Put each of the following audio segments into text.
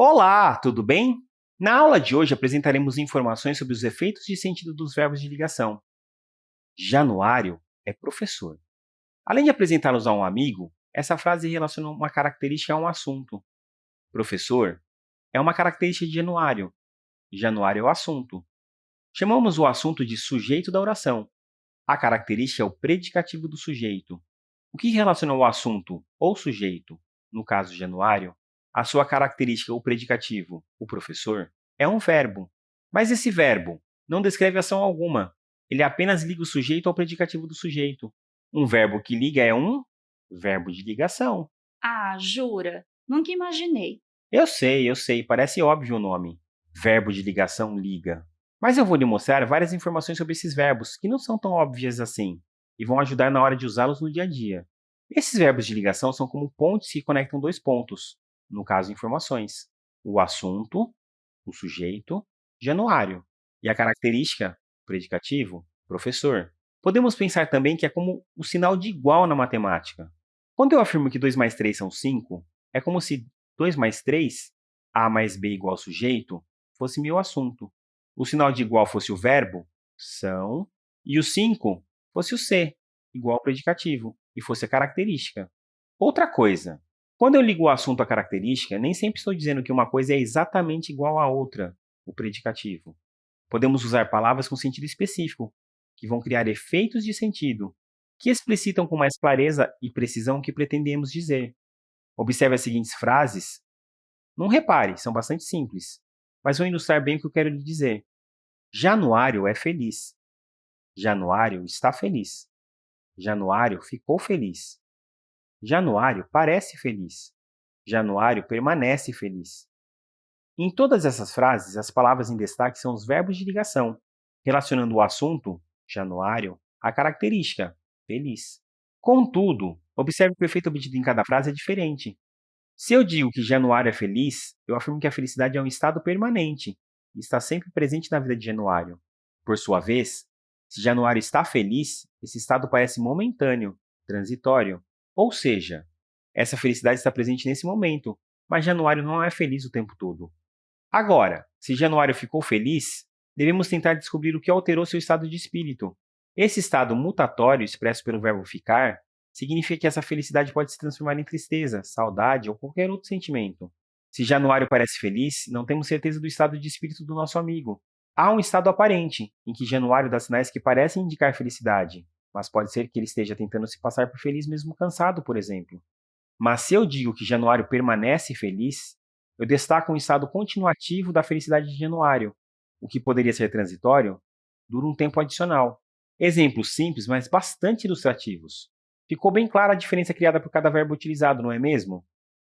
Olá, tudo bem? Na aula de hoje apresentaremos informações sobre os efeitos de sentido dos verbos de ligação. Januário é professor. Além de apresentá-los a um amigo, essa frase relaciona uma característica a um assunto. Professor é uma característica de Januário. Januário é o assunto. Chamamos o assunto de sujeito da oração. A característica é o predicativo do sujeito. O que relaciona o assunto ou sujeito, no caso Januário, a sua característica, o predicativo, o professor, é um verbo. Mas esse verbo não descreve ação alguma. Ele apenas liga o sujeito ao predicativo do sujeito. Um verbo que liga é um verbo de ligação. Ah, jura? Nunca imaginei. Eu sei, eu sei, parece óbvio o nome. Verbo de ligação liga. Mas eu vou lhe mostrar várias informações sobre esses verbos, que não são tão óbvias assim, e vão ajudar na hora de usá-los no dia a dia. Esses verbos de ligação são como pontes que conectam dois pontos no caso, informações. O assunto, o sujeito, januário. E a característica, predicativo, professor. Podemos pensar também que é como o sinal de igual na matemática. Quando eu afirmo que 2 mais 3 são 5, é como se 2 mais 3, A mais B igual sujeito, fosse meu assunto. O sinal de igual fosse o verbo, são, e o 5 fosse o C, igual ao predicativo, e fosse a característica. Outra coisa, quando eu ligo o assunto à característica, nem sempre estou dizendo que uma coisa é exatamente igual à outra, o predicativo. Podemos usar palavras com sentido específico, que vão criar efeitos de sentido, que explicitam com mais clareza e precisão o que pretendemos dizer. Observe as seguintes frases. Não repare, são bastante simples, mas vão ilustrar bem o que eu quero lhe dizer. Januário é feliz. Januário está feliz. Januário ficou feliz. Januário parece feliz. Januário permanece feliz. Em todas essas frases, as palavras em destaque são os verbos de ligação, relacionando o assunto, Januário, à característica, feliz. Contudo, observe que o efeito obtido em cada frase é diferente. Se eu digo que Januário é feliz, eu afirmo que a felicidade é um estado permanente e está sempre presente na vida de Januário. Por sua vez, se Januário está feliz, esse estado parece momentâneo, transitório, ou seja, essa felicidade está presente nesse momento, mas Januário não é feliz o tempo todo. Agora, se Januário ficou feliz, devemos tentar descobrir o que alterou seu estado de espírito. Esse estado mutatório, expresso pelo verbo ficar, significa que essa felicidade pode se transformar em tristeza, saudade ou qualquer outro sentimento. Se Januário parece feliz, não temos certeza do estado de espírito do nosso amigo. Há um estado aparente, em que Januário dá sinais que parecem indicar felicidade, mas pode ser que ele esteja tentando se passar por feliz mesmo cansado, por exemplo. Mas se eu digo que Januário permanece feliz, eu destaco um estado continuativo da felicidade de Januário. O que poderia ser transitório dura um tempo adicional. Exemplos simples, mas bastante ilustrativos. Ficou bem clara a diferença criada por cada verbo utilizado, não é mesmo?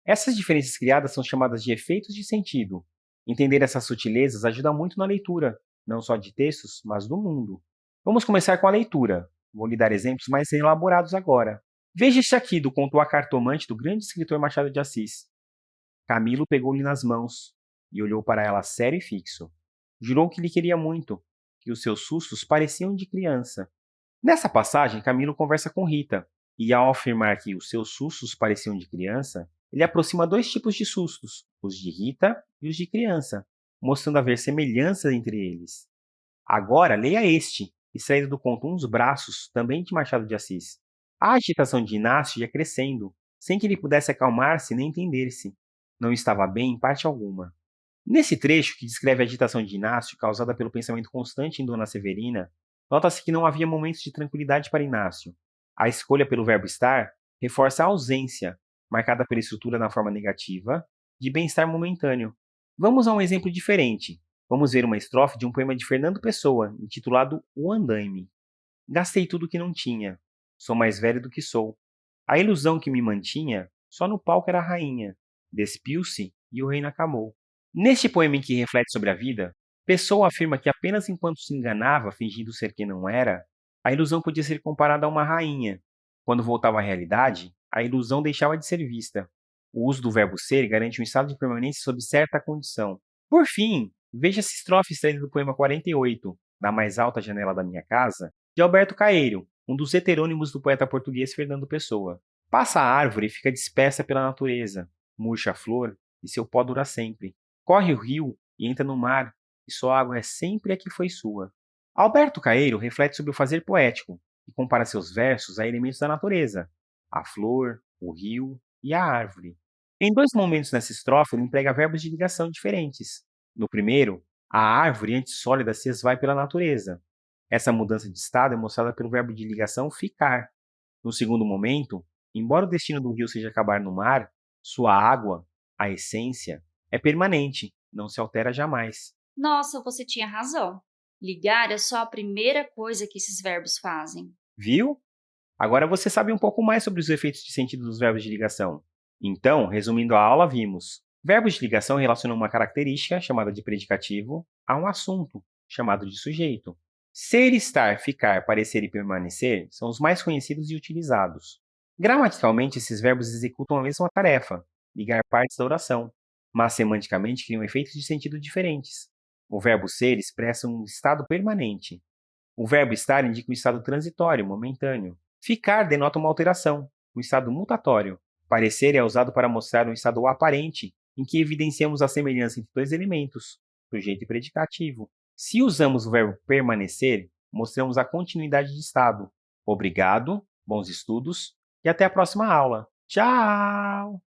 Essas diferenças criadas são chamadas de efeitos de sentido. Entender essas sutilezas ajuda muito na leitura, não só de textos, mas do mundo. Vamos começar com a leitura. Vou lhe dar exemplos mais elaborados agora. Veja este aqui do conto A Cartomante do grande escritor Machado de Assis. Camilo pegou-lhe nas mãos e olhou para ela sério e fixo. Jurou que lhe queria muito, que os seus sustos pareciam de criança. Nessa passagem, Camilo conversa com Rita, e ao afirmar que os seus sustos pareciam de criança, ele aproxima dois tipos de sustos, os de Rita e os de criança, mostrando haver semelhanças entre eles. Agora, leia este, extraído do conto Uns Braços, também de Machado de Assis. A agitação de Inácio ia crescendo, sem que ele pudesse acalmar-se nem entender-se. Não estava bem em parte alguma. Nesse trecho, que descreve a agitação de Inácio, causada pelo pensamento constante em Dona Severina, nota-se que não havia momentos de tranquilidade para Inácio. A escolha pelo verbo estar reforça a ausência, marcada pela estrutura na forma negativa, de bem-estar momentâneo. Vamos a um exemplo diferente, Vamos ver uma estrofe de um poema de Fernando Pessoa, intitulado O Andaime. Gastei tudo que não tinha, sou mais velho do que sou. A ilusão que me mantinha, só no palco era rainha. Despiu-se e o reino acabou. Neste poema em que reflete sobre a vida, Pessoa afirma que apenas enquanto se enganava, fingindo ser quem não era, a ilusão podia ser comparada a uma rainha. Quando voltava à realidade, a ilusão deixava de ser vista. O uso do verbo ser garante um estado de permanência sob certa condição. Por fim, Veja essa estrofe extraída do poema 48, Da Mais Alta Janela da Minha Casa, de Alberto Caeiro, um dos heterônimos do poeta português Fernando Pessoa. Passa a árvore e fica dispersa pela natureza, murcha a flor, e seu pó dura sempre. Corre o rio e entra no mar, e sua água é sempre a que foi sua. Alberto Caeiro reflete sobre o fazer poético e compara seus versos a elementos da natureza, a flor, o rio e a árvore. Em dois momentos nessa estrofe, ele emprega verbos de ligação diferentes. No primeiro, a árvore, antes sólida, se esvai pela natureza. Essa mudança de estado é mostrada pelo verbo de ligação ficar. No segundo momento, embora o destino do rio seja acabar no mar, sua água, a essência, é permanente, não se altera jamais. Nossa, você tinha razão. Ligar é só a primeira coisa que esses verbos fazem. Viu? Agora você sabe um pouco mais sobre os efeitos de sentido dos verbos de ligação. Então, resumindo a aula, vimos: verbos de ligação relacionam uma característica, chamada de predicativo, a um assunto, chamado de sujeito. Ser, estar, ficar, parecer e permanecer são os mais conhecidos e utilizados. Gramaticalmente, esses verbos executam a mesma tarefa, ligar partes da oração, mas semanticamente criam efeitos de sentido diferentes. O verbo ser expressa um estado permanente. O verbo estar indica um estado transitório, momentâneo. Ficar denota uma alteração, um estado mutatório. Parecer é usado para mostrar um estado aparente, em que evidenciamos a semelhança entre dois elementos, sujeito e predicativo. Se usamos o verbo permanecer, mostramos a continuidade de estado. Obrigado, bons estudos e até a próxima aula. Tchau!